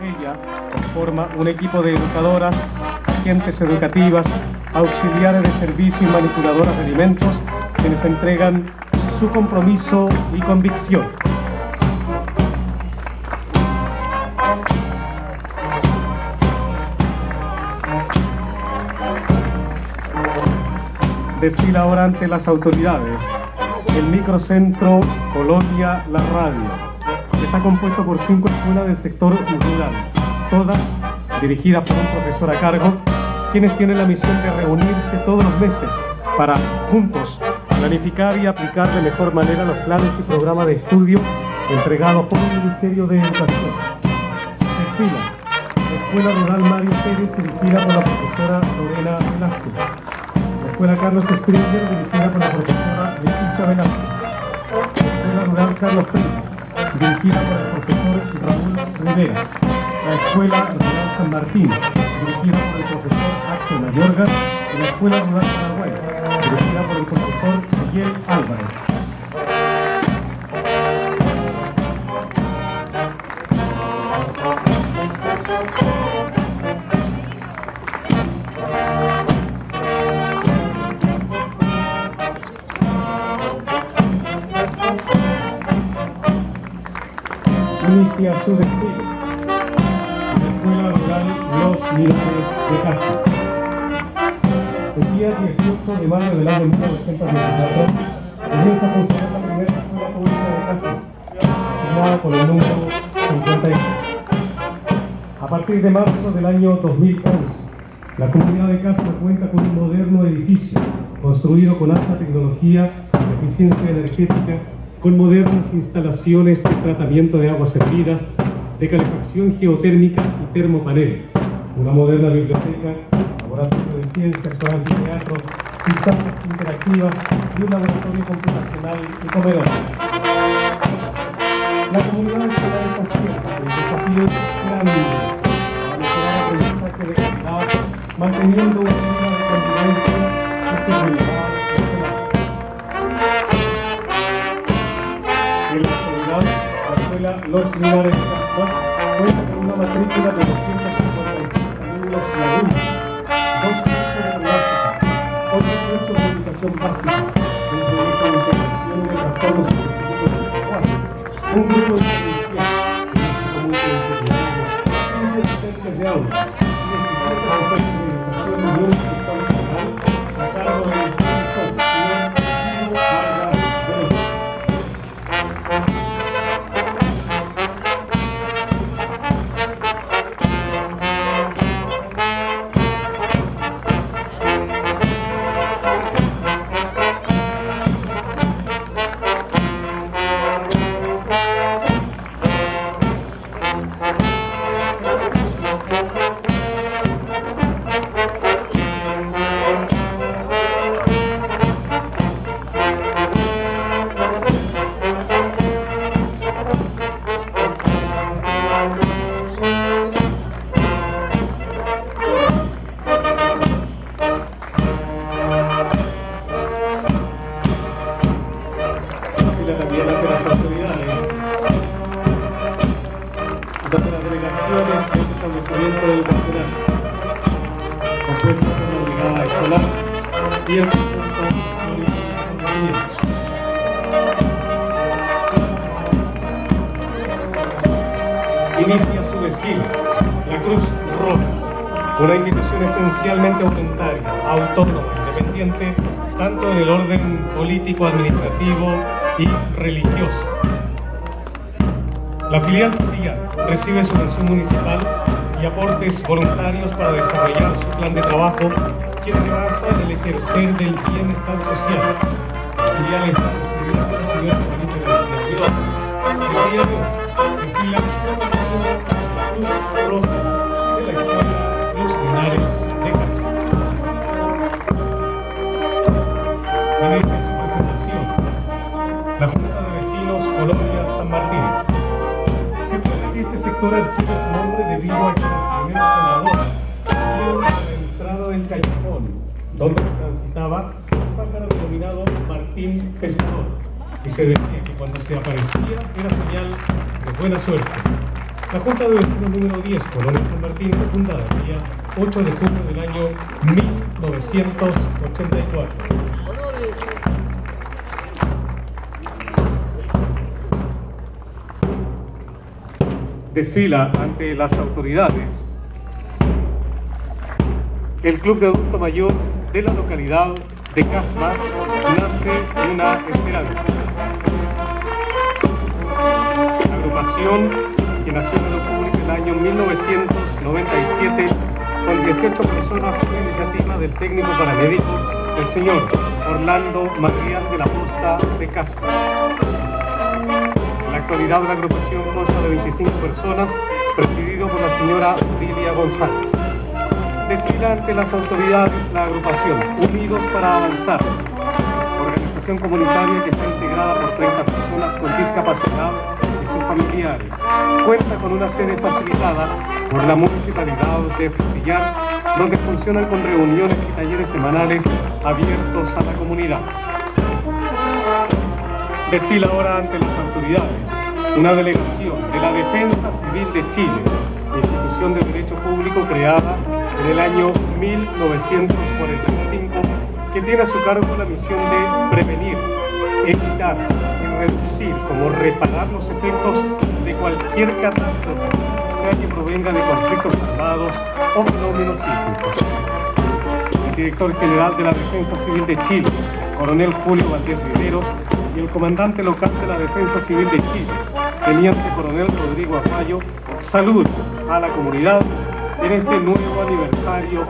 Ella conforma un equipo de educadoras, agentes educativas, auxiliares de servicio y manipuladoras de alimentos quienes entregan su compromiso y convicción. Desfila ahora ante las autoridades. El microcentro Colombia La Radio, está compuesto por cinco escuelas del sector rural, todas dirigidas por un profesor a cargo, quienes tienen la misión de reunirse todos los meses para, juntos, planificar y aplicar de mejor manera los planes y programas de estudio entregados por el Ministerio de Educación. Desfila la Escuela Rural Mario Pérez, dirigida por la profesora Lorena Velázquez. La Escuela Carlos Springer, dirigida por la profesora Leticia Velázquez. La Escuela Rural Carlos Freire, dirigida por el profesor Raúl Rivera. La Escuela Rural San Martín, dirigida por el profesor Axel Mayorga. Y la Escuela Rural Paraguay, dirigida por el profesor Miguel Álvarez. Inicia su desfile. La Escuela Rural Los de Castro. El día 18 de mayo del año 1924 comienza a funcionar la primera escuela pública de Castro, asignada por el número 53. A partir de marzo del año 2011, la comunidad de Castro cuenta con un moderno edificio construido con alta tecnología eficiencia energética con modernas instalaciones de tratamiento de aguas servidas, de calefacción geotérmica y termopanel, una moderna biblioteca, laboratorio de ciencias con anfiteatro y interactivas y un laboratorio computacional y comedor. La comunidad escolar está siempre el desafío es grande para mejorar aprendizaje de calidad, manteniendo un clima de convivencia y seguridad Los cuenta con una matrícula de 253 Inicia su desfile, la Cruz Roja, una institución esencialmente voluntaria, autónoma, independiente, tanto en el orden político, administrativo y religioso. La filial familiar recibe subvención municipal y aportes voluntarios para desarrollar su plan de trabajo que basa en el ejercer del bienestar social. Está señora Juanita García Vidal. El día de buena suerte. La Junta de Vecinos número 10, Colonia San Martín, fue fundada el día 8 de junio del año 1984. Desfila ante las autoridades el Club de Adulto Mayor de la localidad de Casma nace una esperanza. La agrupación que nació en octubre del año 1997 con 18 personas por iniciativa del técnico paramédico, el señor Orlando Madrial de la Posta de Casma. En la actualidad la agrupación consta de 25 personas, presidido por la señora Lilia González desfila ante las autoridades la agrupación Unidos para Avanzar, organización comunitaria que está integrada por 30 personas con discapacidad sus familiares. Cuenta con una sede facilitada por la Municipalidad de Frutillar, donde funcionan con reuniones y talleres semanales abiertos a la comunidad. Desfila ahora ante las autoridades una delegación de la Defensa Civil de Chile, institución de derecho público creada en el año 1945, que tiene a su cargo la misión de prevenir, evitar reducir, como reparar los efectos de cualquier catástrofe, sea que provenga de conflictos armados o fenómenos sísmicos. El director general de la Defensa Civil de Chile, coronel Julio Valdés Viveros, y el comandante local de la Defensa Civil de Chile, teniente coronel Rodrigo Apayo, salud a la comunidad en este nuevo aniversario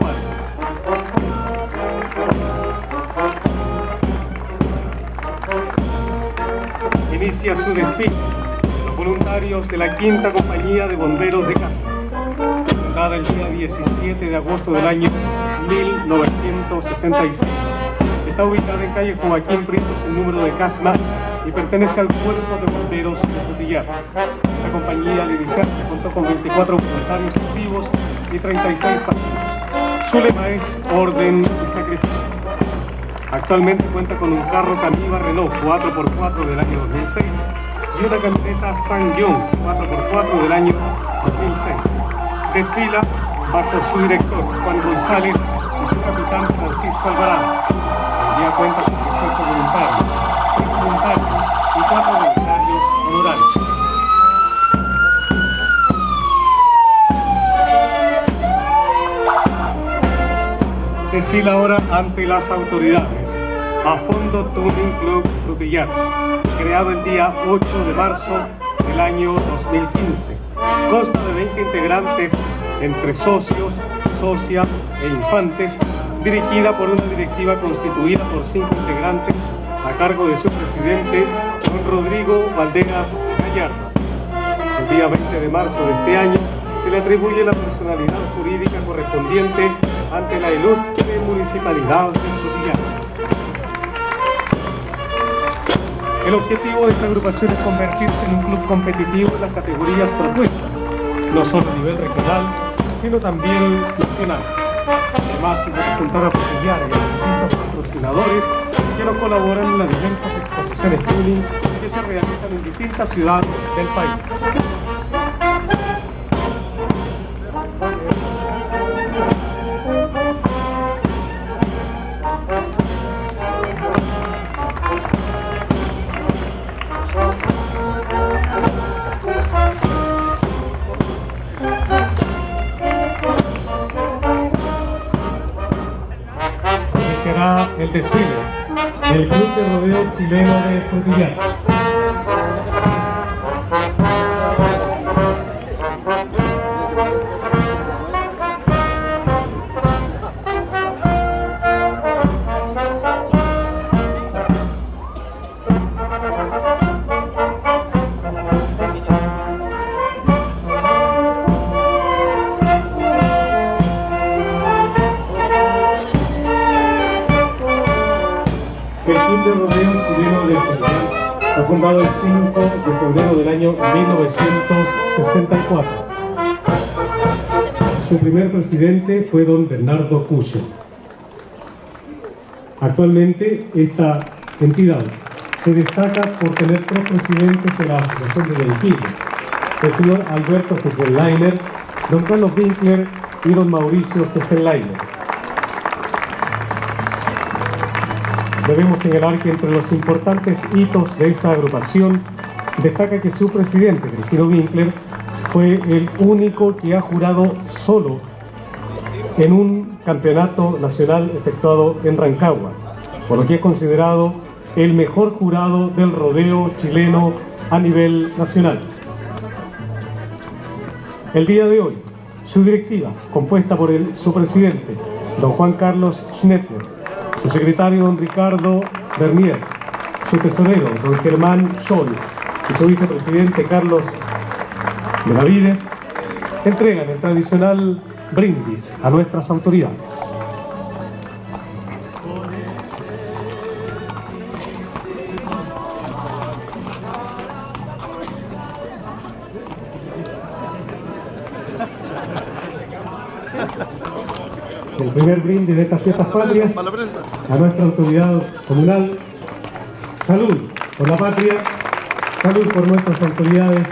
Inicia su desfile los voluntarios de la Quinta Compañía de Bomberos de Casa, fundada el día 17 de agosto del año 1966. Está ubicada en calle Joaquín Prieto, su número de Casma, y pertenece al Cuerpo de Bomberos de Frutillar. La compañía al iniciar se contó con 24 voluntarios activos y 36 pasivos. Su lema es orden y sacrificio. Actualmente cuenta con un carro Camiva Renault 4x4 del año 2006 y una camioneta Sang-Yong 4x4 del año 2006. Desfila bajo su director Juan González y su capitán Francisco Alvarado. El día cuenta con 18 voluntarios, 3 voluntarios desfila ahora ante las autoridades a Fondo Tuning Club Frutillar, creado el día 8 de marzo del año 2015. Consta de 20 integrantes entre socios, socias e infantes, dirigida por una directiva constituida por cinco integrantes a cargo de su presidente, don Rodrigo Valderas Gallardo. El día 20 de marzo de este año se le atribuye la personalidad jurídica correspondiente ante la ilustre municipalidad de Frutillar. El objetivo de esta agrupación es convertirse en un club competitivo en las categorías propuestas, no solo a nivel regional, sino también nacional. Además, representar a Frutillar y a los distintos patrocinadores que nos colaboran en las diversas exposiciones tuning que se realizan en distintas ciudades del país. El desfile del Club de Rodeo Chileno de Frutillar. 1964. Su primer presidente fue don Bernardo Cuyo. Actualmente esta entidad se destaca por tener tres presidentes de la Asociación de Delfines, el señor Alberto Fufenleiner, don Carlos Winkler y don Mauricio Fufenleiner. Debemos señalar que entre los importantes hitos de esta agrupación destaca que su presidente, Cristino Winkler, fue el único que ha jurado solo en un campeonato nacional efectuado en Rancagua, por lo que es considerado el mejor jurado del rodeo chileno a nivel nacional. El día de hoy, su directiva, compuesta por el, su presidente, don Juan Carlos Schnettler, su secretario, don Ricardo Bernier, su tesorero, don Germán Scholz, y su vicepresidente, Carlos Benavides, entregan el tradicional brindis a nuestras autoridades. El primer brindis de estas fiestas patrias a nuestra autoridad comunal. Salud por la patria, salud por nuestras autoridades,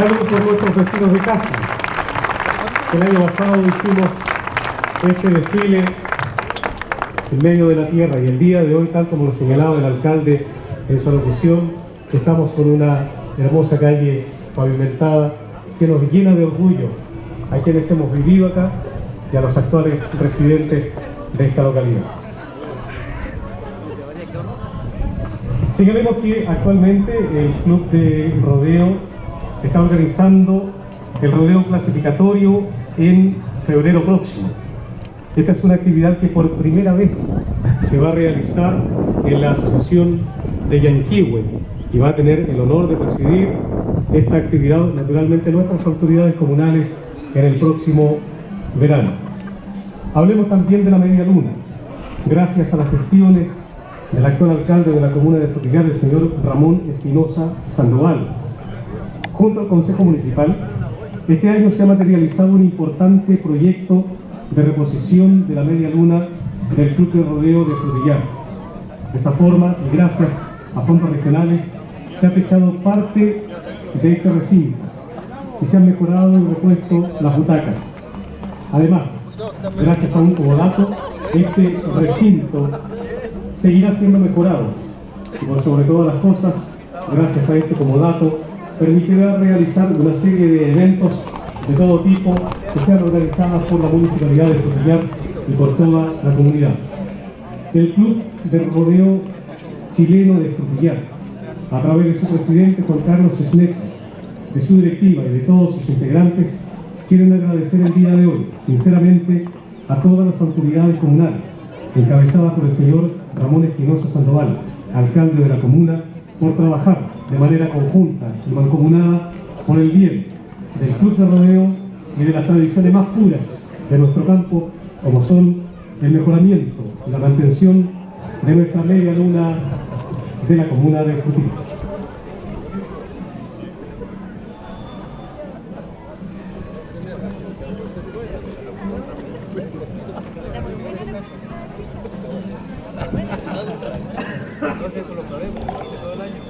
salud por nuestros vecinos de casa. El año pasado hicimos este desfile en medio de la tierra y el día de hoy, tal como lo señalaba el alcalde en su alocución, estamos con una hermosa calle pavimentada que nos llena de orgullo a quienes hemos vivido acá y a los actuales residentes de esta localidad. Señalemos que actualmente el Club de Rodeo está organizando el rodeo clasificatorio en febrero próximo. Esta es una actividad que por primera vez se va a realizar en la Asociación de Yanquihue y va a tener el honor de presidir esta actividad, naturalmente nuestras autoridades comunales en el próximo verano. Hablemos también de la media luna. Gracias a las gestiones del actual alcalde de la comuna de Frutillar, el señor Ramón Espinosa Sandoval, junto al Consejo Municipal, este año se ha materializado un importante proyecto de reposición de la media luna del Club de Rodeo de Frutillar. De esta forma, gracias a fondos regionales, se ha techado parte de este recinto y se han mejorado y repuesto las butacas. Además, gracias a un comodato, este recinto seguirá siendo mejorado y sobre todas las cosas, gracias a este comodato, permitirá realizar una serie de eventos de todo tipo que sean organizados por la Municipalidad de Frutillar y por toda la comunidad. El Club de Rodeo Chileno de Frutillar, a través de su presidente Juan Carlos Sneck, de su directiva y de todos sus integrantes, quieren agradecer el día de hoy, sinceramente, a todas las autoridades comunales, encabezadas por el señor Ramón Espinosa Sandoval, alcalde de la comuna, por trabajar de manera conjunta y mancomunada por el bien del club de rodeo y de las tradiciones más puras de nuestro campo, como son el mejoramiento y la mantención de nuestra media luna de la comuna de Frutillar. eso lo sabemos, todo el año.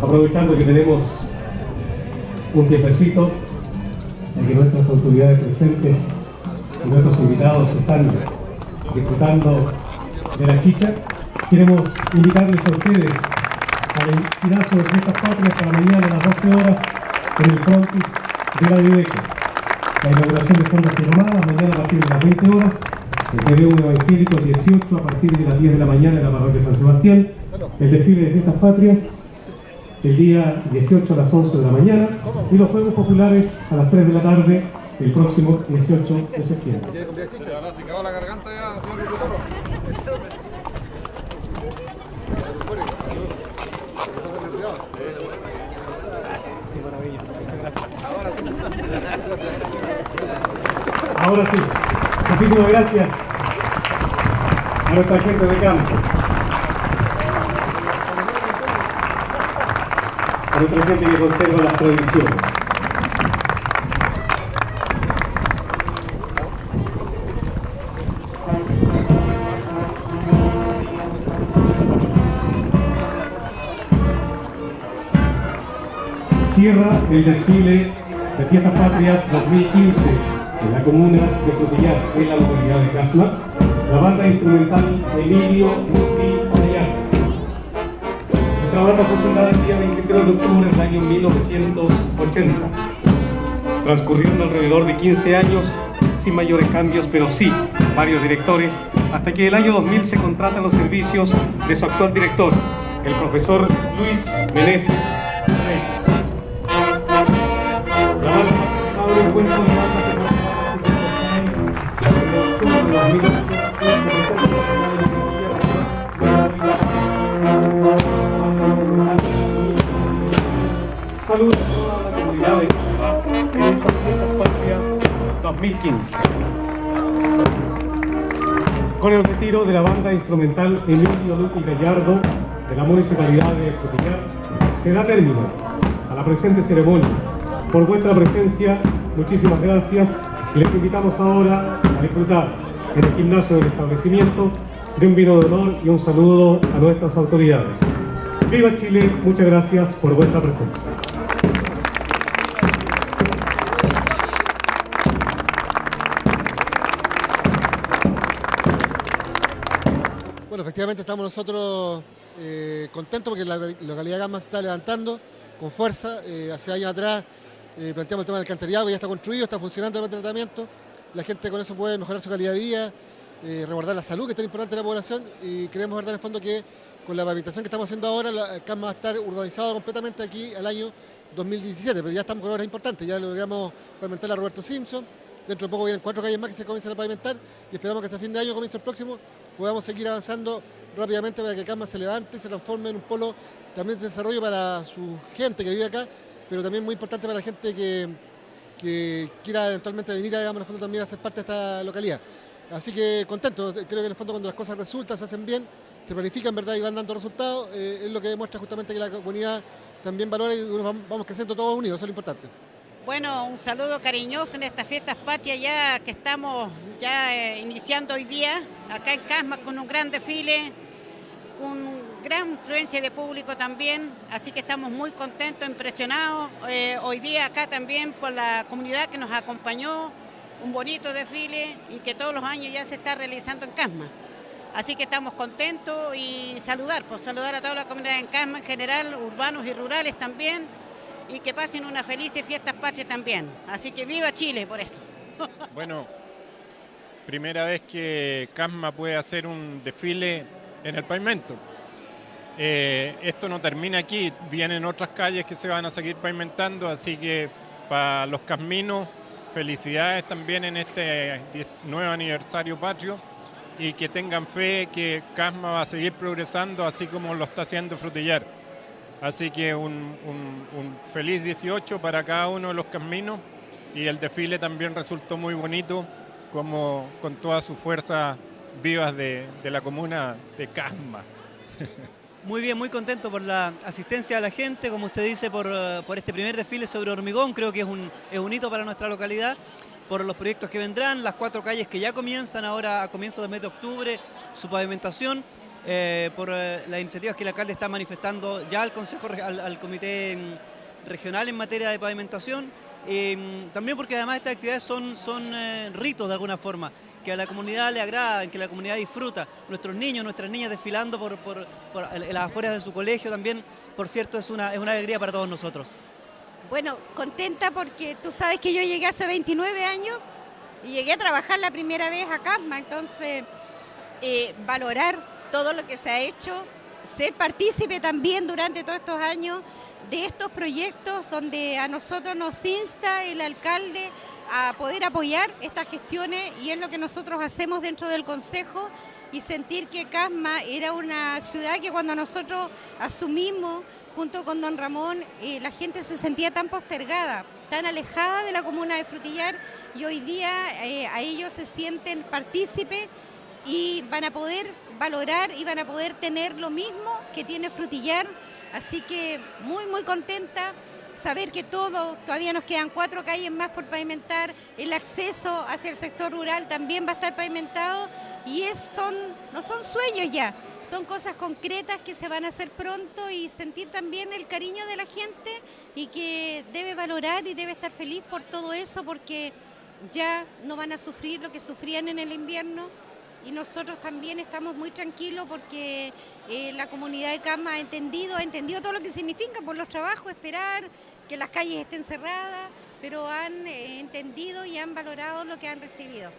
Aprovechando que tenemos un tiempecito en que nuestras autoridades presentes y nuestros invitados están disfrutando de la chicha, queremos invitarles a ustedes al tirazo de fiestas patrias para mañana a las 12 horas en el frontis de la Biblioteca. La inauguración de Fondas y Romadas, mañana a partir de las 20 horas, el TV1 Evangélico el 18 a partir de las 10 de la mañana en la parroquia San Sebastián, el desfile de fiestas patrias el día 18 a las 11 de la mañana y los Juegos Populares a las 3 de la tarde el próximo 18 de septiembre. Ahora sí, muchísimas gracias a nuestra gente de campo. A nuestra gente que conserva las tradiciones. Cierra el desfile de Fiestas Patrias 2015 en la comuna de Frutillar, en la localidad de Casma, la banda instrumental Emilio Muti Arellano. Esta banda fue fundada el día 23 de octubre del año 1980, transcurriendo alrededor de 15 años sin mayores cambios, pero sí varios directores, hasta que el año 2000 se contratan los servicios de su actual director, el profesor Luis Meneses Reyes. Ha participado en un encuentro de bandas de en octubre de 2015. Saludos a toda la comunidad en estas fiestas patrias 2015. Con el retiro de la banda instrumental Emilio Lupi Gallardo de la Municipalidad de Frutillar, se da término a la presente ceremonia. Por vuestra presencia, muchísimas gracias les invitamos ahora a disfrutar en el gimnasio del establecimiento de un vino de honor y un saludo a nuestras autoridades. ¡Viva Chile! Muchas gracias por vuestra presencia. Bueno, efectivamente estamos nosotros eh, contentos porque la localidad Gama se está levantando con fuerza. Eh, hace años atrás eh, planteamos el tema del alcantarillado, ya está construido, está funcionando el tratamiento. La gente con eso puede mejorar su calidad de vida, eh, la salud, que es tan importante en la población, y creemos verdad en el fondo que con la pavimentación que estamos haciendo ahora, la Gama va a estar urbanizado completamente aquí al año 2017, pero ya estamos con obras importantes, ya logramos pavimentar a Roberto Simpson, dentro de poco vienen cuatro calles más que se comienzan a pavimentar y esperamos que hasta fin de año, comienzo el próximo, podamos seguir avanzando rápidamente para que Cama se levante se transforme en un polo también de desarrollo para su gente que vive acá, pero también muy importante para la gente que, que quiera eventualmente venir a en fondo también a ser parte de esta localidad. Así que contento, creo que en el fondo cuando las cosas resultan, se hacen bien, se planifican ¿verdad? y van dando resultados, eh, es lo que demuestra justamente que la comunidad también valora y vamos creciendo todos unidos, eso es lo importante. Bueno, un saludo cariñoso en estas fiestas patrias ya que estamos ya eh, iniciando hoy día, acá en Casma con un gran desfile, con gran influencia de público también, así que estamos muy contentos, impresionados eh, hoy día acá también por la comunidad que nos acompañó, un bonito desfile y que todos los años ya se está realizando en Casma. Así que estamos contentos y saludar, pues saludar a toda la comunidad en Casma en general, urbanos y rurales también, y que pasen unas felices fiestas patrias también. Así que viva Chile por eso. Bueno, primera vez que Casma puede hacer un desfile en el pavimento. Eh, esto no termina aquí, vienen otras calles que se van a seguir pavimentando, así que para los caminos, felicidades también en este nuevo aniversario patrio y que tengan fe que Casma va a seguir progresando así como lo está haciendo Frutillar. Así que un, feliz 18 para cada uno de los caminos y el desfile también resultó muy bonito, como con toda su fuerza vivas de la comuna de Casma. Muy bien, muy contento por la asistencia de la gente, como usted dice, por, por, este primer desfile sobre hormigón, creo que es un, es un hito para nuestra localidad, por los proyectos que vendrán, las cuatro calles que ya comienzan ahora a comienzos del mes de octubre, su pavimentación, eh, por eh, las iniciativas que el alcalde está manifestando ya al Consejo, al, Comité mm, Regional en materia de pavimentación, eh, también porque además estas actividades son, son eh, ritos de alguna forma, que a la comunidad le agradan, que la comunidad disfruta. Nuestros niños, nuestras niñas desfilando por, las afueras de su colegio también, por cierto, es una, es una alegría para todos nosotros. Bueno, contenta porque tú sabes que yo llegué hace 29 años y llegué a trabajar la primera vez a Casma, entonces eh, valorar todo lo que se ha hecho, ser partícipe también durante todos estos años de estos proyectos donde a nosotros nos insta el alcalde a poder apoyar estas gestiones y es lo que nosotros hacemos dentro del Consejo y sentir que Casma era una ciudad que cuando nosotros asumimos junto con don Ramón, eh, la gente se sentía tan postergada, tan alejada de la comuna de Frutillar y hoy día eh, a ellos se sienten partícipes y van a poder valorar y van a poder tener lo mismo que tiene Frutillar, así que muy muy contenta saber que todo, todavía nos quedan cuatro calles más por pavimentar, el acceso hacia el sector rural también va a estar pavimentado y es, no son sueños ya, son cosas concretas que se van a hacer pronto y sentir también el cariño de la gente y que debe valorar y debe estar feliz por todo eso porque ya no van a sufrir lo que sufrían en el invierno y nosotros también estamos muy tranquilos porque eh, la comunidad de Cama ha entendido, ha entendido todo lo que significa por los trabajos, esperar que las calles estén cerradas, pero han eh, entendido y han valorado lo que han recibido.